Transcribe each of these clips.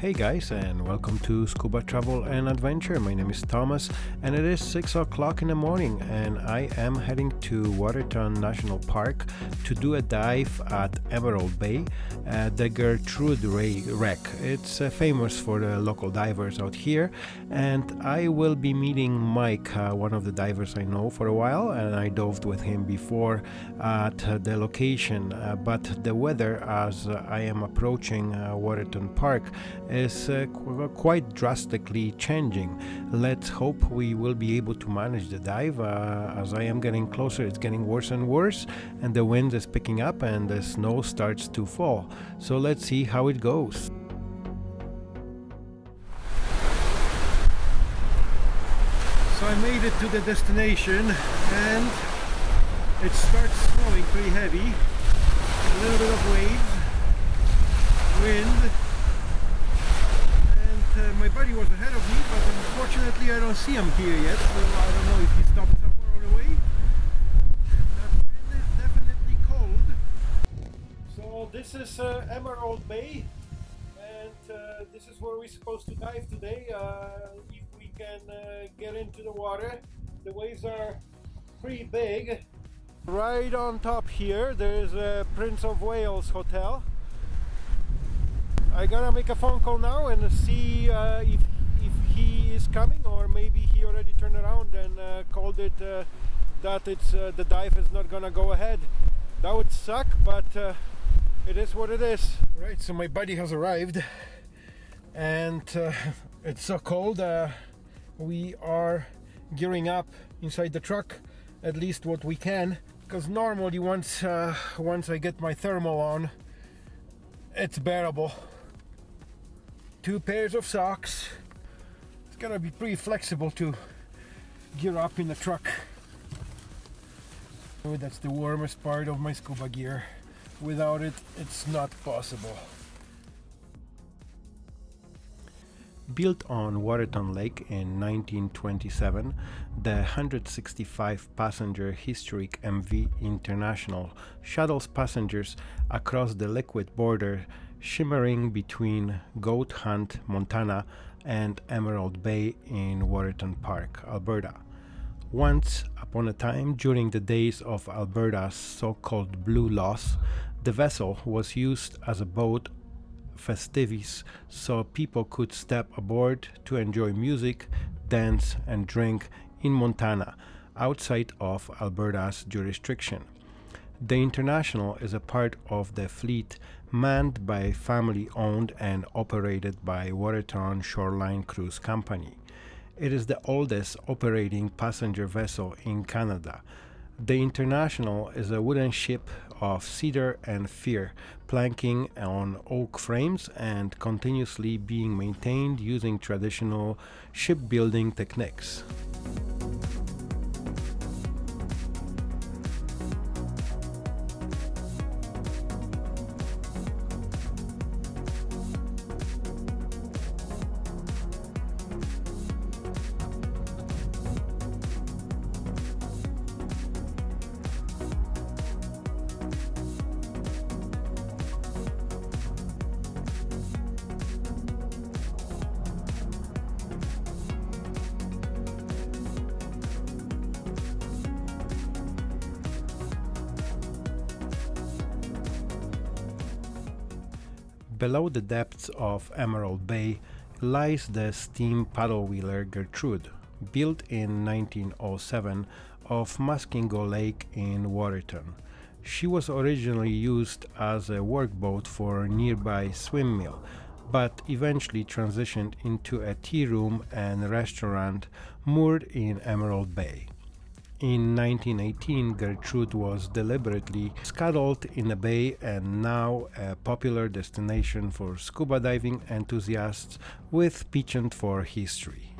Hey guys, and welcome to Scuba Travel and Adventure. My name is Thomas, and it is 6 o'clock in the morning, and I am heading to Waterton National Park to do a dive at Emerald Bay at the Gertrude Ray Wreck. It's uh, famous for the local divers out here, and I will be meeting Mike, uh, one of the divers I know for a while, and I dove with him before at uh, the location. Uh, but the weather, as I am approaching uh, Waterton Park, is uh, qu quite drastically changing. Let's hope we will be able to manage the dive. Uh, as I am getting closer, it's getting worse and worse, and the wind is picking up and the snow starts to fall. So let's see how it goes. So I made it to the destination and it starts snowing pretty heavy. A little bit of waves, wind, buddy was ahead of me, but unfortunately I don't see him here yet, so I don't know if he stopped somewhere on the way. That wind is definitely cold. So this is uh, Emerald Bay, and uh, this is where we're supposed to dive today. Uh, if we can uh, get into the water, the waves are pretty big. Right on top here, there's a Prince of Wales Hotel. I gotta make a phone call now and see uh, if, if he is coming or maybe he already turned around and uh, called it uh, that it's uh, the dive is not gonna go ahead. That would suck, but uh, it is what it is. Right, so my buddy has arrived and uh, it's so cold. we are gearing up inside the truck, at least what we can, because normally once once I get my thermal on, it's bearable two pairs of socks. It's gotta be pretty flexible to gear up in the truck. Oh, that's the warmest part of my scuba gear. Without it, it's not possible. Built on Waterton Lake in 1927, the 165 passenger historic MV International shuttles passengers across the liquid border shimmering between Goat Haunt, Montana and Emerald Bay in Waterton Park, Alberta. Once upon a time, during the days of Alberta's so-called Blue Laws, the vessel was used as a boat festivities so people could step aboard to enjoy music, dance and drink in Montana outside of Alberta's jurisdiction. The International is a part of the fleet manned by family owned and operated by Waterton Shoreline Cruise Company. It is the oldest operating passenger vessel in Canada. The International is a wooden ship of cedar and fir, planking on oak frames and continuously being maintained using traditional shipbuilding techniques. Below the depths of Emerald Bay lies the steam paddle wheeler Gertrude, built in 1907 off Muskingum Lake in Waterton. She was originally used as a workboat for a nearby swim mill, but eventually transitioned into a tea room and restaurant moored in Emerald Bay. In 1918, Gertrude was deliberately scuttled in a bay and now a popular destination for scuba diving enthusiasts with penchant for history.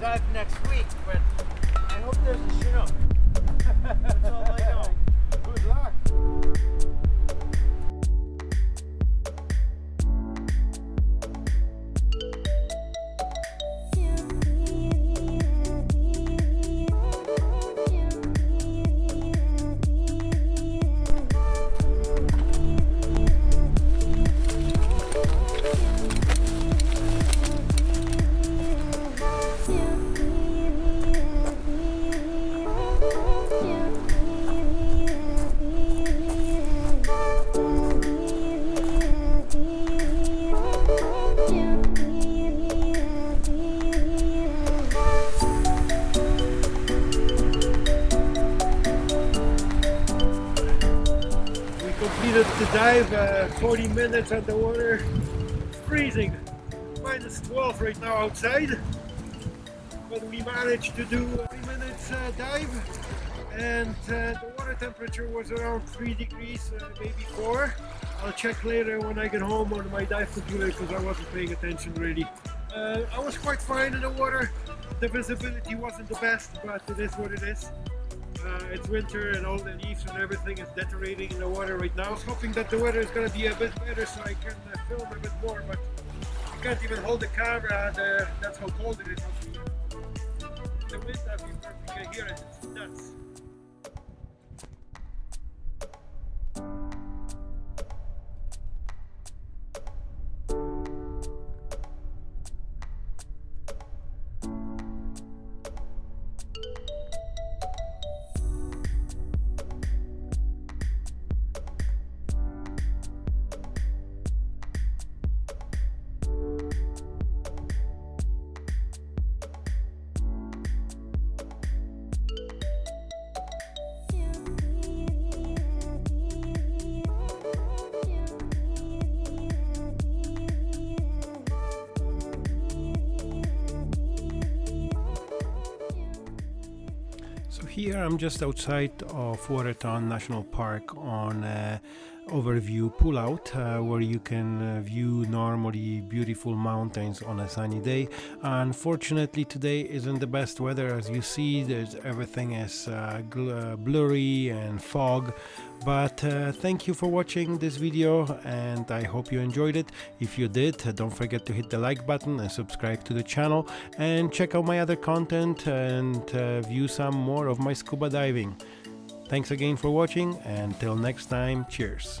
Dive next week, but I hope there's a Chinook. 40 minutes underwater, freezing, minus 12 right now outside. But we managed to do a 3 minutes uh, dive and uh, the water temperature was around 3 degrees, uh, maybe 4. I'll check later when I get home on my dive computer because I wasn't paying attention really. Uh, I was quite fine in the water. The visibility wasn't the best, but it is what it is. Uh, it's winter and all the leaves and everything is deteriorating in the water right now. I was hoping that the weather is going to be a bit better so I can uh, film a bit more, but I can't even hold the camera. The, that's how cold it is. The wind, as you can hear it, it's nuts. Here. I'm just outside of Waterton National Park on uh, overview pullout uh, where you can uh, view normally beautiful mountains on a sunny day. Unfortunately today isn't the best weather as you see there's everything is uh, uh, blurry and fog but uh, thank you for watching this video and I hope you enjoyed it. If you did uh, don't forget to hit the like button and subscribe to the channel and check out my other content and view some more of my scuba diving. Thanks again for watching and till next time cheers.